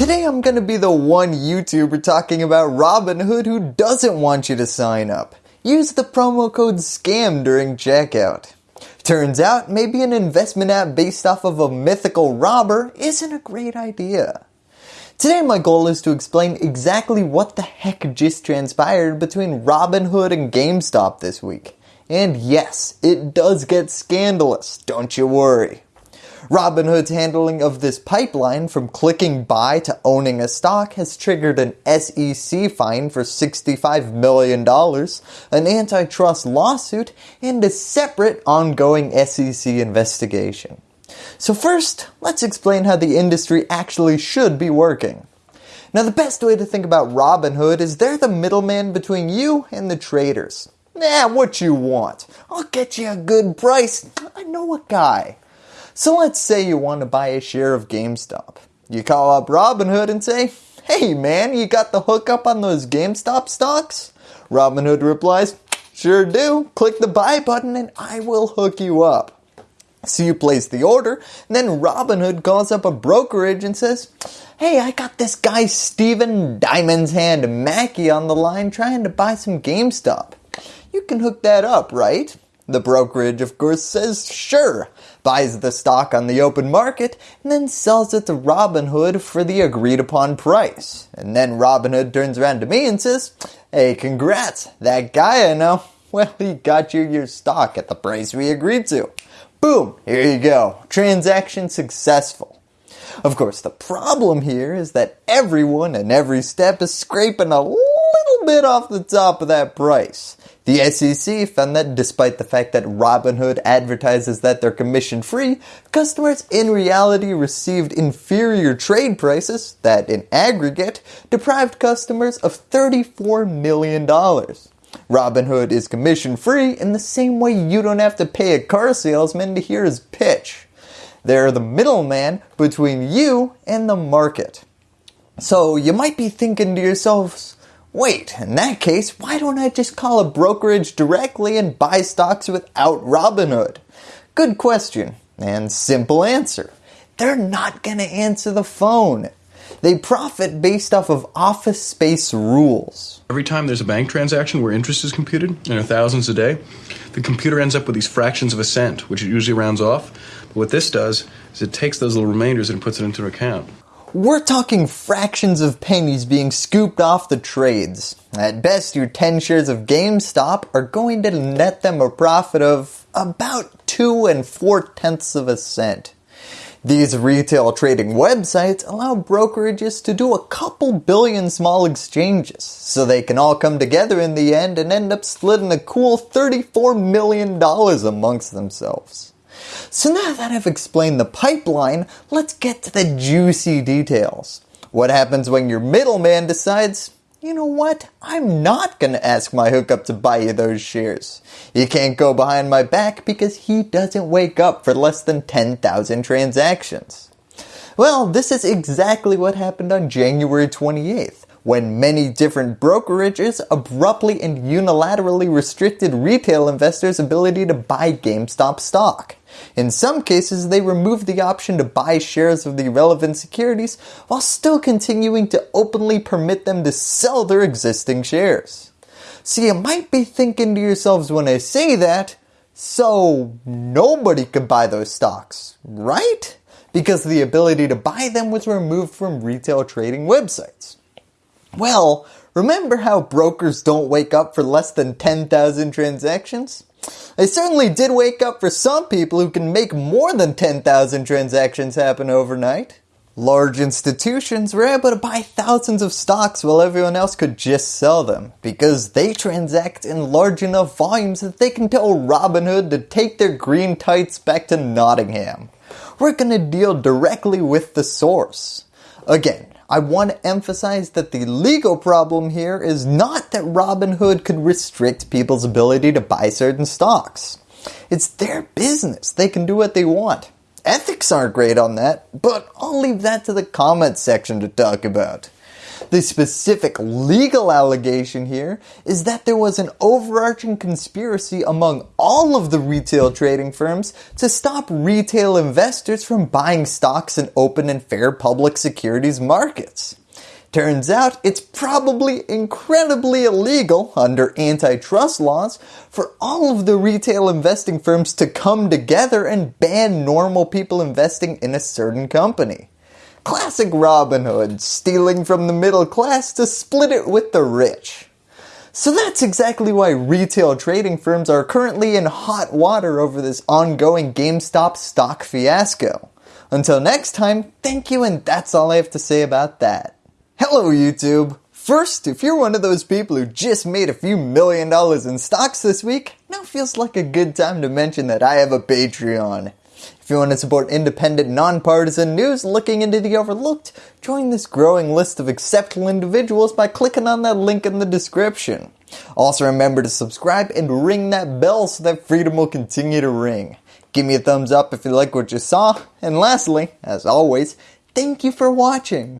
Today I'm going to be the one YouTuber talking about Robinhood who doesn't want you to sign up. Use the promo code SCAM during checkout. Turns out maybe an investment app based off of a mythical robber isn't a great idea. Today my goal is to explain exactly what the heck just transpired between Robinhood and GameStop this week. And yes, it does get scandalous, don't you worry. Robinhood's handling of this pipeline from clicking buy to owning a stock has triggered an SEC fine for $65 million, an antitrust lawsuit, and a separate ongoing SEC investigation. So first, let's explain how the industry actually should be working. Now the best way to think about Robinhood is they're the middleman between you and the traders. Nah, what you want. I'll get you a good price. I know a guy. So let's say you want to buy a share of GameStop. You call up Robinhood and say, hey man, you got the hookup on those GameStop stocks? Robinhood replies, sure do. Click the buy button and I will hook you up. So you place the order, and then Robinhood calls up a brokerage and says, Hey, I got this guy Steven Diamond's Hand Mackey on the line trying to buy some GameStop. You can hook that up, right? The brokerage, of course, says sure, buys the stock on the open market, and then sells it to Robinhood for the agreed upon price. And then Robinhood turns around to me and says, Hey, congrats, that guy I know, well, he got you your stock at the price we agreed to. Boom, here you go. Transaction successful. Of course, the problem here is that everyone and every step is scraping a bit off the top of that price. The SEC found that despite the fact that Robinhood advertises that they're commission free, customers in reality received inferior trade prices that in aggregate deprived customers of $34 million. Robinhood is commission free in the same way you don't have to pay a car salesman to hear his pitch. They're the middleman between you and the market. So you might be thinking to yourselves, wait, in that case, why don't I just call a brokerage directly and buy stocks without Robinhood? Good question and simple answer. They're not going to answer the phone. They profit based off of office space rules. Every time there's a bank transaction where interest is computed, and are thousands a day, the computer ends up with these fractions of a cent, which it usually rounds off. But what this does is it takes those little remainders and puts it into an account. We're talking fractions of pennies being scooped off the trades. At best, your 10 shares of GameStop are going to net them a profit of about 2 and 4 tenths of a cent. These retail trading websites allow brokerages to do a couple billion small exchanges, so they can all come together in the end and end up splitting a cool $34 million amongst themselves. So now that I've explained the pipeline, let's get to the juicy details. What happens when your middleman decides, you know what, I'm not going to ask my hookup to buy you those shares. You can't go behind my back because he doesn't wake up for less than 10,000 transactions. Well, this is exactly what happened on January 28th when many different brokerages abruptly and unilaterally restricted retail investors' ability to buy GameStop stock. In some cases, they removed the option to buy shares of the relevant securities while still continuing to openly permit them to sell their existing shares. So you might be thinking to yourselves when I say that, so nobody could buy those stocks, right? Because the ability to buy them was removed from retail trading websites. Well, remember how brokers don't wake up for less than 10,000 transactions? They certainly did wake up for some people who can make more than 10,000 transactions happen overnight. Large institutions were able to buy thousands of stocks while everyone else could just sell them because they transact in large enough volumes that they can tell Robinhood to take their green tights back to Nottingham. We're going to deal directly with the source. Again, I want to emphasize that the legal problem here is not that Robinhood could restrict people's ability to buy certain stocks. It's their business. They can do what they want. Ethics aren't great on that, but I'll leave that to the comments section to talk about. The specific legal allegation here is that there was an overarching conspiracy among all of the retail trading firms to stop retail investors from buying stocks in open and fair public securities markets. Turns out it's probably incredibly illegal under antitrust laws for all of the retail investing firms to come together and ban normal people investing in a certain company. Classic Robin Hood, stealing from the middle class to split it with the rich. So that's exactly why retail trading firms are currently in hot water over this ongoing GameStop stock fiasco. Until next time, thank you and that's all I have to say about that. Hello YouTube! First, if you're one of those people who just made a few million dollars in stocks this week, now feels like a good time to mention that I have a Patreon. If you want to support independent, nonpartisan news looking into the overlooked, join this growing list of exceptional individuals by clicking on that link in the description. Also remember to subscribe and ring that bell so that freedom will continue to ring. Give me a thumbs up if you like what you saw, and lastly, as always, thank you for watching.